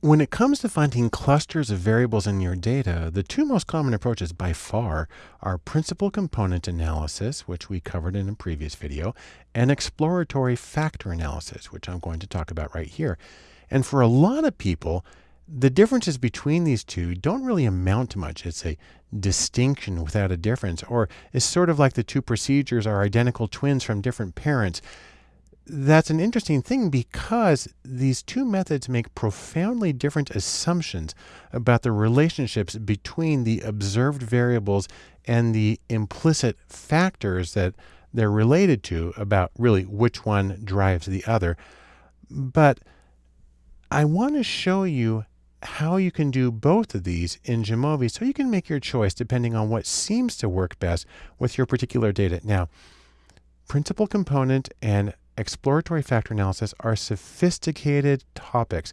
When it comes to finding clusters of variables in your data, the two most common approaches by far are principal component analysis, which we covered in a previous video, and exploratory factor analysis, which I'm going to talk about right here. And for a lot of people, the differences between these two don't really amount to much. It's a distinction without a difference, or it's sort of like the two procedures are identical twins from different parents that's an interesting thing because these two methods make profoundly different assumptions about the relationships between the observed variables and the implicit factors that they're related to about really which one drives the other. But I want to show you how you can do both of these in Jamovi so you can make your choice depending on what seems to work best with your particular data. Now, principal component and exploratory factor analysis are sophisticated topics.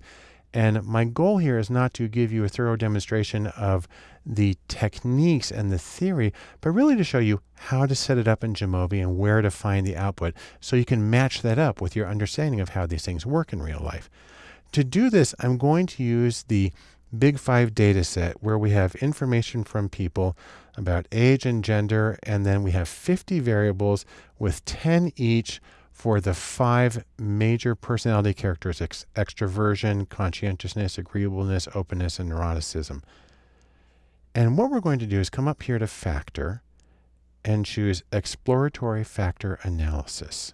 And my goal here is not to give you a thorough demonstration of the techniques and the theory, but really to show you how to set it up in Jamovi and where to find the output so you can match that up with your understanding of how these things work in real life. To do this, I'm going to use the Big Five data set where we have information from people about age and gender, and then we have 50 variables with 10 each for the five major personality characteristics extroversion, conscientiousness, agreeableness, openness, and neuroticism. And what we're going to do is come up here to factor and choose exploratory factor analysis.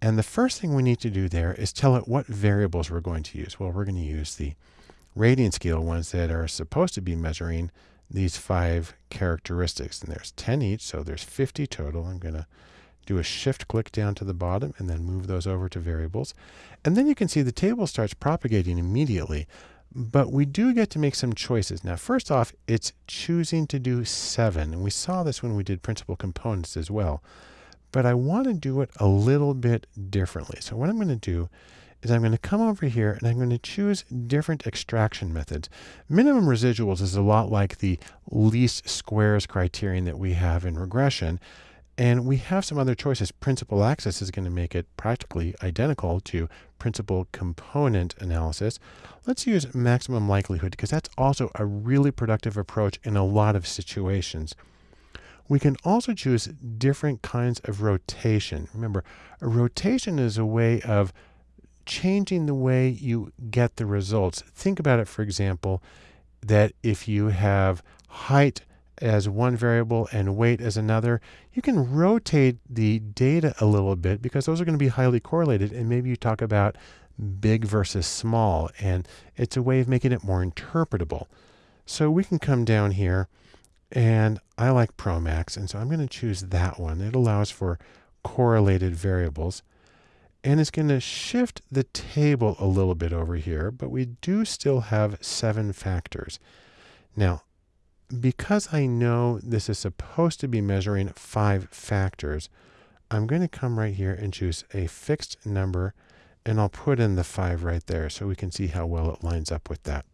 And the first thing we need to do there is tell it what variables we're going to use. Well, we're going to use the rating scale ones that are supposed to be measuring these five characteristics. And there's 10 each, so there's 50 total. I'm going to do a shift click down to the bottom and then move those over to variables. And then you can see the table starts propagating immediately. But we do get to make some choices. Now, first off, it's choosing to do seven. And we saw this when we did principal components as well. But I want to do it a little bit differently. So what I'm going to do is I'm going to come over here and I'm going to choose different extraction methods. Minimum residuals is a lot like the least squares criterion that we have in regression. And we have some other choices. Principal axis is going to make it practically identical to principal component analysis. Let's use maximum likelihood because that's also a really productive approach in a lot of situations. We can also choose different kinds of rotation. Remember, a rotation is a way of changing the way you get the results. Think about it, for example, that if you have height as one variable and weight as another, you can rotate the data a little bit because those are going to be highly correlated. And maybe you talk about big versus small, and it's a way of making it more interpretable. So we can come down here, and I like Promax, and so I'm going to choose that one. It allows for correlated variables. And it's going to shift the table a little bit over here, but we do still have seven factors. Now, because I know this is supposed to be measuring five factors, I'm going to come right here and choose a fixed number and I'll put in the five right there so we can see how well it lines up with that.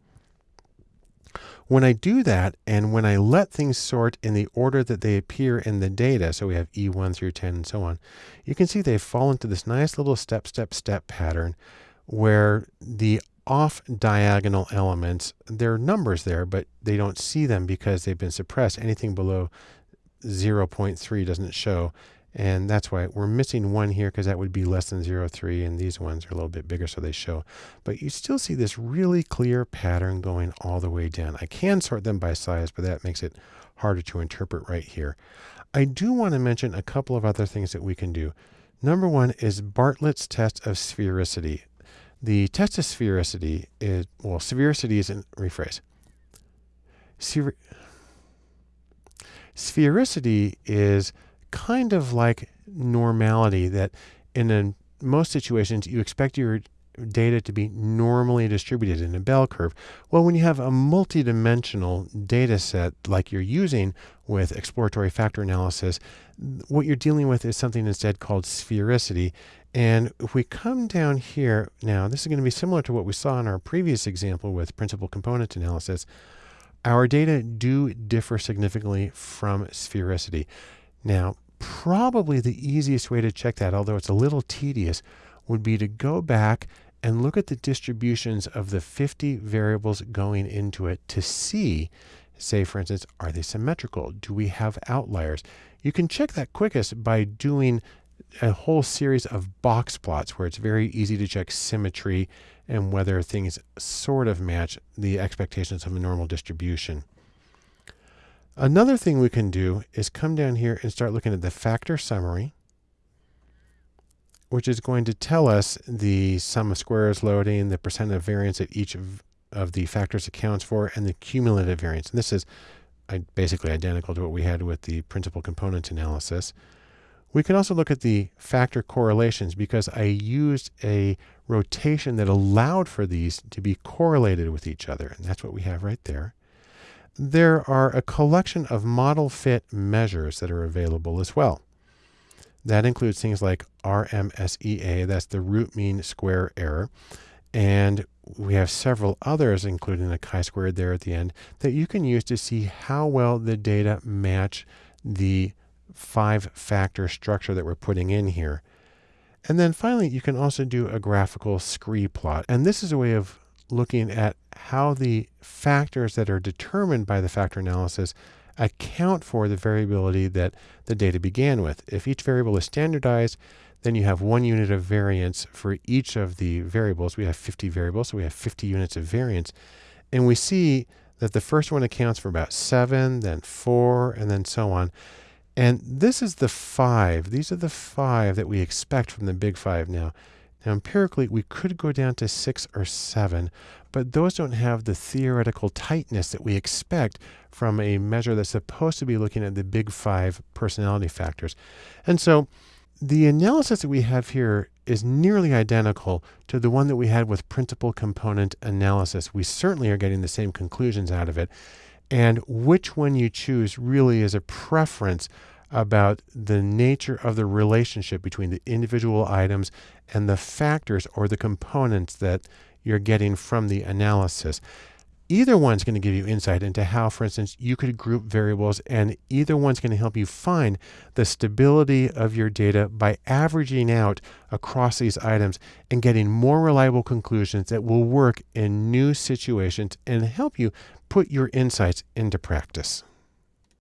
When I do that, and when I let things sort in the order that they appear in the data, so we have E1 through 10 and so on, you can see they fall into this nice little step, step, step pattern where the off diagonal elements, there are numbers there, but they don't see them because they've been suppressed. Anything below 0.3 doesn't show. And that's why we're missing one here because that would be less than 0.3 and these ones are a little bit bigger so they show. But you still see this really clear pattern going all the way down. I can sort them by size, but that makes it harder to interpret right here. I do want to mention a couple of other things that we can do. Number one is Bartlett's test of sphericity. The test of sphericity is, well, sphericity isn't, rephrase. Spher sphericity is kind of like normality that in a, most situations you expect your data to be normally distributed in a bell curve. Well, when you have a multidimensional data set like you're using with exploratory factor analysis, what you're dealing with is something instead called sphericity. And if we come down here now, this is going to be similar to what we saw in our previous example with principal component analysis. Our data do differ significantly from sphericity. Now, probably the easiest way to check that, although it's a little tedious, would be to go back and look at the distributions of the 50 variables going into it to see, say, for instance, are they symmetrical? Do we have outliers? You can check that quickest by doing a whole series of box plots where it's very easy to check symmetry and whether things sort of match the expectations of a normal distribution. Another thing we can do is come down here and start looking at the factor summary, which is going to tell us the sum of squares loading, the percent of variance that each of, of the factors accounts for, and the cumulative variance. And this is basically identical to what we had with the principal component analysis. We can also look at the factor correlations because I used a rotation that allowed for these to be correlated with each other. And that's what we have right there. There are a collection of model fit measures that are available as well. That includes things like RMSEA, that's the root mean square error. And we have several others, including the chi-squared there at the end, that you can use to see how well the data match the five factor structure that we're putting in here. And then finally, you can also do a graphical scree plot. And this is a way of looking at how the factors that are determined by the factor analysis account for the variability that the data began with. If each variable is standardized, then you have one unit of variance for each of the variables. We have 50 variables, so we have 50 units of variance. And we see that the first one accounts for about seven, then four, and then so on. And this is the five. These are the five that we expect from the big five now. Now, empirically, we could go down to six or seven, but those don't have the theoretical tightness that we expect from a measure that's supposed to be looking at the big five personality factors. And so the analysis that we have here is nearly identical to the one that we had with principal component analysis. We certainly are getting the same conclusions out of it. And which one you choose really is a preference about the nature of the relationship between the individual items and the factors or the components that you're getting from the analysis. Either one's going to give you insight into how, for instance, you could group variables, and either one's going to help you find the stability of your data by averaging out across these items and getting more reliable conclusions that will work in new situations and help you put your insights into practice.